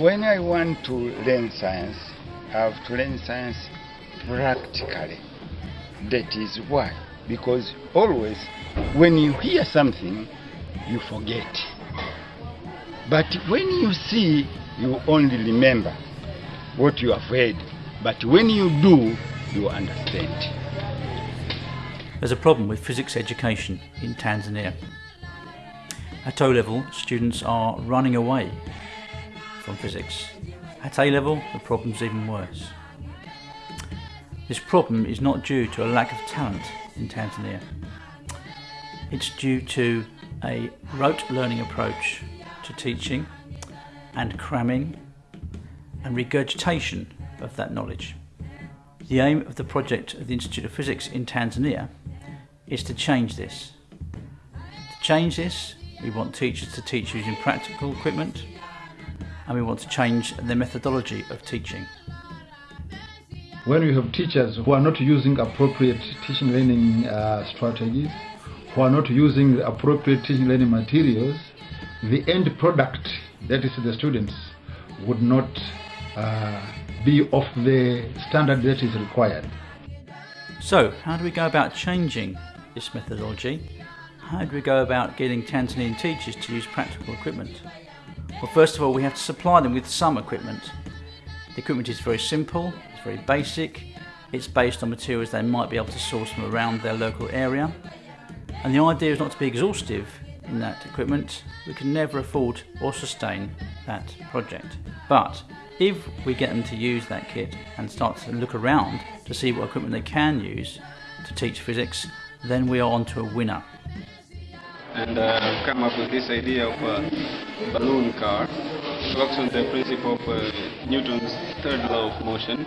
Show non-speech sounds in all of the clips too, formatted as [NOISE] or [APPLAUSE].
when I want to learn science, I have to learn science practically. That is why. Because always, when you hear something, you forget. But when you see, you only remember what you have heard. But when you do, you understand. There's a problem with physics education in Tanzania. At O level, students are running away from physics. At A level, the problem's even worse. This problem is not due to a lack of talent in Tanzania. It's due to a rote learning approach to teaching and cramming and regurgitation of that knowledge. The aim of the project of the Institute of Physics in Tanzania is to change this. To change this, we want teachers to teach using practical equipment and we want to change the methodology of teaching. When we have teachers who are not using appropriate teaching learning uh, strategies, who are not using appropriate teaching learning materials, the end product, that is the students, would not uh, be of the standard that is required. So, how do we go about changing this methodology? How do we go about getting Tanzanian teachers to use practical equipment? Well, first of all, we have to supply them with some equipment. The equipment is very simple, it's very basic, it's based on materials they might be able to source from around their local area. And the idea is not to be exhaustive in that equipment. We can never afford or sustain that project. But if we get them to use that kit and start to look around to see what equipment they can use to teach physics, then we are onto a winner. And uh, come up with this idea of a balloon car. It works on the principle of uh, Newton's third law of motion.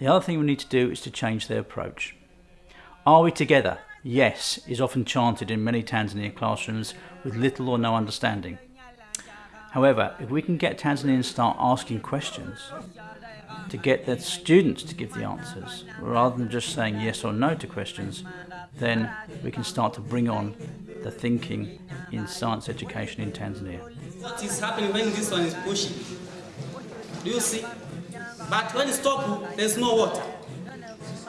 The other thing we need to do is to change their approach. Are we together? Yes, is often chanted in many Tanzanian classrooms with little or no understanding. However, if we can get Tanzanians to start asking questions, to get their students to give the answers, rather than just saying yes or no to questions, then we can start to bring on the thinking in science education in Tanzania. What is happening when this one is pushing? Do you see? But when it stop, there's no water.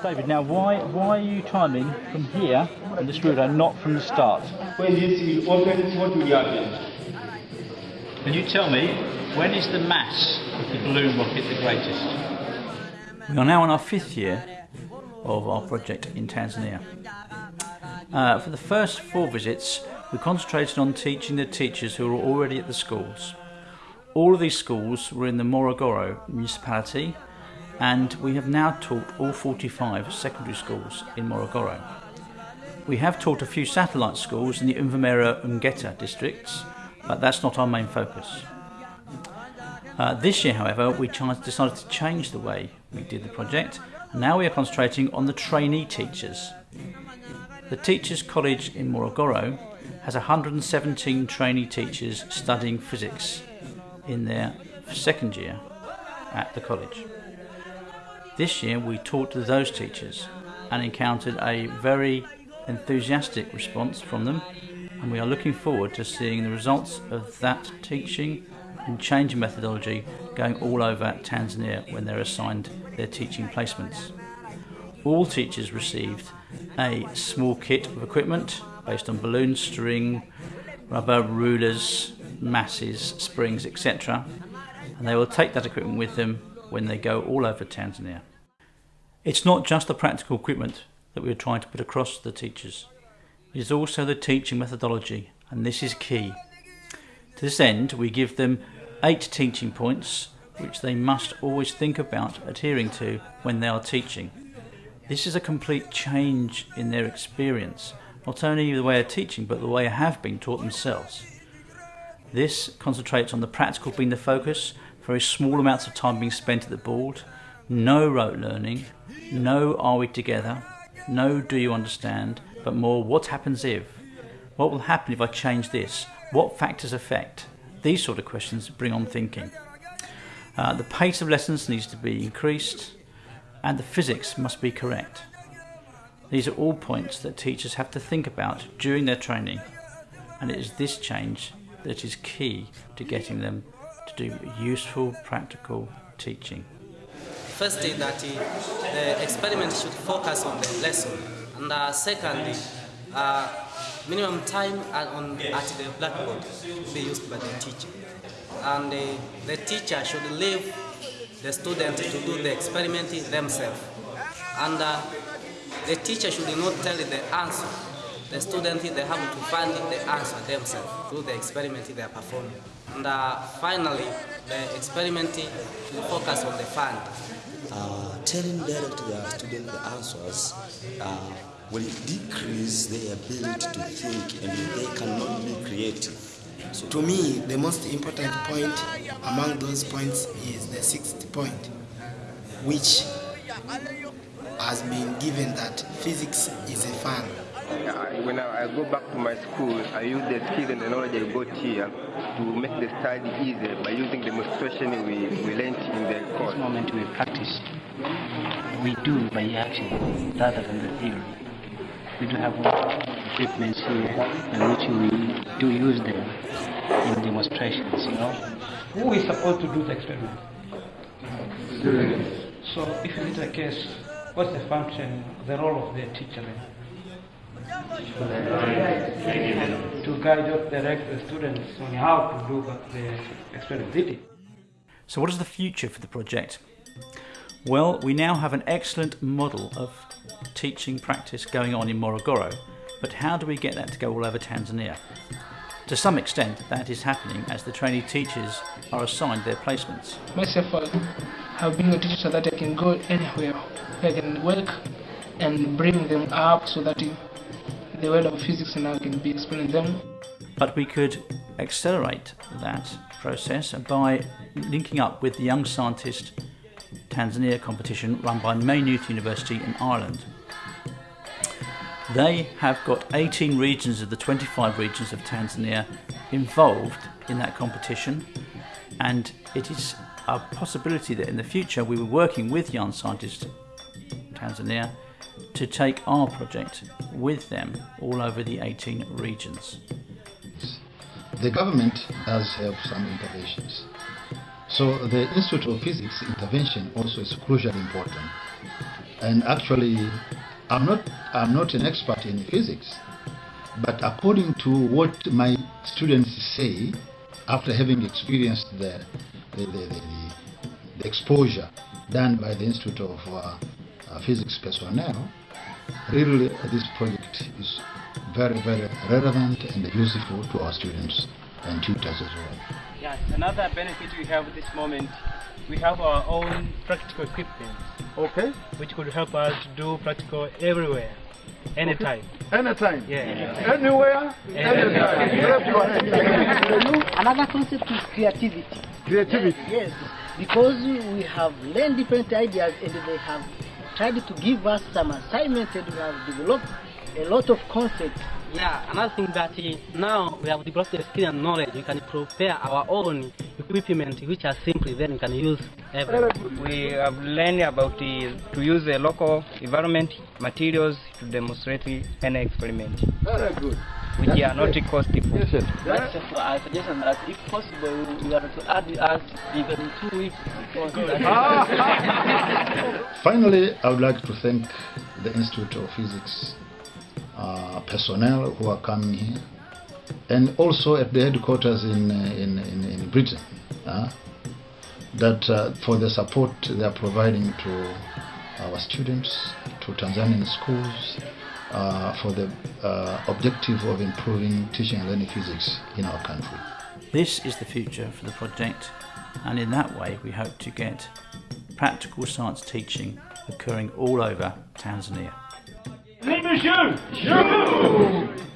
David, now why why are you timing from here on this route and not from the start? When this will open, what will happen? Can you tell me when is the mass of the balloon rocket the greatest? We are now on our fifth year of our project in Tanzania. Uh, for the first four visits, we concentrated on teaching the teachers who were already at the schools. All of these schools were in the Morogoro municipality, and we have now taught all 45 secondary schools in Morogoro. We have taught a few satellite schools in the Umvumera Ungeta districts, but that's not our main focus. Uh, this year, however, we decided to change the way we did the project. Now we are concentrating on the trainee teachers. The Teachers College in Morogoro has 117 trainee teachers studying physics in their second year at the college. This year we talked to those teachers and encountered a very enthusiastic response from them and we are looking forward to seeing the results of that teaching and change methodology going all over Tanzania when they're assigned their teaching placements. all teachers received a small kit of equipment based on balloon string, rubber, rulers, masses, springs, etc. And they will take that equipment with them when they go all over Tanzania. It's not just the practical equipment that we are trying to put across to the teachers. It is also the teaching methodology, and this is key. To this end, we give them eight teaching points which they must always think about adhering to when they are teaching. This is a complete change in their experience, not only the way of teaching, but the way they have been taught themselves. This concentrates on the practical being the focus, very small amounts of time being spent at the board, no rote learning, no are we together, no do you understand, but more what happens if, what will happen if I change this, what factors affect. These sort of questions bring on thinking. Uh, the pace of lessons needs to be increased and the physics must be correct. These are all points that teachers have to think about during their training and it is this change that is key to getting them to do useful practical teaching. Firstly, that the experiment should focus on the lesson, and uh, secondly, uh, minimum time on, at the blackboard be used by the teacher, and uh, the teacher should leave the student to do the experiment themselves, and uh, the teacher should not tell the answer. The students they have to find the answer themselves through the experiment they are performing. And uh, finally, the experiment should focus on the fund. uh, telling direct the student the answers uh, will decrease their ability to think and they cannot be creative. So To me, the most important point among those points is the sixth point, which has been given that physics is a fun. I- When I I go back to my school, I use the skills and the knowledge I got here to make the study easier by using demonstration we, we learned in the course. this moment we practice, we do by action rather than the theory. We do have equipment here by which we do use them in demonstrations, you know. Who is supposed to do the experiment? So if it is the case, what's the function, the role of the teacher then? To guide or direct the students on how to do what the experiment did. So, what is the future for the project? Well, we now have an excellent model of teaching practice going on in Morogoro, but how do we get that to go all over Tanzania? To some extent, that is happening as the trainee teachers are assigned their placements. myself I've been a teacher so that I can go anywhere I can work and bring them up so that the world of physics now can be explained to them. But we could accelerate that process by linking up with the Young Scientist Tanzania competition run by Maynooth University in Ireland. They have got 18 regions of the 25 regions of Tanzania involved in that competition, and it is a possibility that in the future we were working with Young Scientist Tanzania to take our project with them all over the 18 regions. The government does have some interventions. So the Institute of Physics intervention also is crucially important. And actually, I'm not, I'm not an expert in physics, but according to what my students say, after having experienced the, the, the, the, the exposure done by the Institute of uh, Physics personnel, really this project is very, very relevant and useful to our students and tutors as well. Yes, another benefit we have at this moment, we have our own practical equipment. Okay. Which could help us to do practical everywhere, anytime. Anytime. Yeah. Anywhere, Anytime. [LAUGHS] Another concept is creativity. Creativity. Yes, because we have learned different ideas and they have tried to give us some assignments and we have developed a lot of concepts. Yeah, another thing that uh, now we have developed the skill and knowledge, we can prepare our own equipment which are simply then we can use everywhere. We have learned about the, to use the local environment materials to demonstrate any experiment. Very good. Which are not costly. That's just I suggestion that if possible you are to add us even two weeks because [LAUGHS] Finally, I would like to thank the Institute of Physics uh, personnel who are coming here, and also at the headquarters in uh, in, in, in Britain, uh, that uh, for the support they are providing to our students, to Tanzanian schools, uh, for the uh, objective of improving teaching and learning physics in our country. This is the future for the project, and in that way, we hope to get practical science teaching occurring all over Tanzania. Leave us you!